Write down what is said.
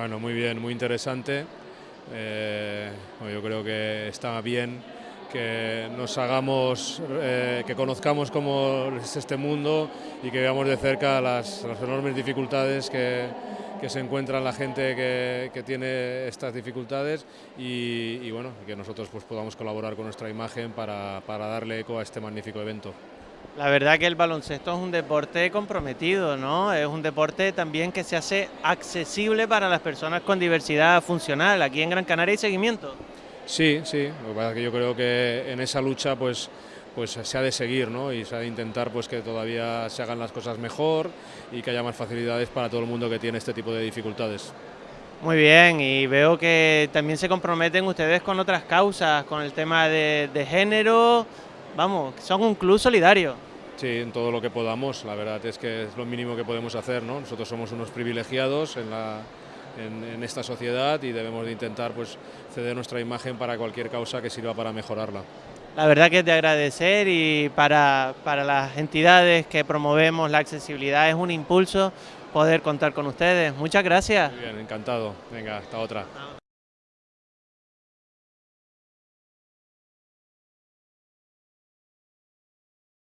Bueno, muy bien, muy interesante. Eh, yo creo que está bien que nos hagamos, eh, que conozcamos cómo es este mundo y que veamos de cerca las, enormes dificultades que, se encuentra la gente que, tiene estas dificultades y, bueno, que nosotros pues, podamos colaborar con nuestra imagen para darle eco a este magnífico evento. La verdad que el baloncesto es un deporte comprometido, ¿no? Es un deporte también que se hace accesible para las personas con diversidad funcional. Aquí en Gran Canaria hay seguimiento. Sí, sí, lo que pasa es que yo creo que en esa lucha pues, pues se ha de seguir ¿no? y se ha de intentar pues, que todavía se hagan las cosas mejor y que haya más facilidades para todo el mundo que tiene este tipo de dificultades. Muy bien, y veo que también se comprometen ustedes con otras causas, con el tema de, de género, vamos, son un club solidario. Sí, en todo lo que podamos, la verdad es que es lo mínimo que podemos hacer, ¿no? Nosotros somos unos privilegiados en, la, en, en esta sociedad y debemos de intentar pues, ceder nuestra imagen para cualquier causa que sirva para mejorarla. La verdad que es de agradecer y para, para las entidades que promovemos la accesibilidad es un impulso poder contar con ustedes. Muchas gracias. Muy bien, encantado. Venga, hasta otra.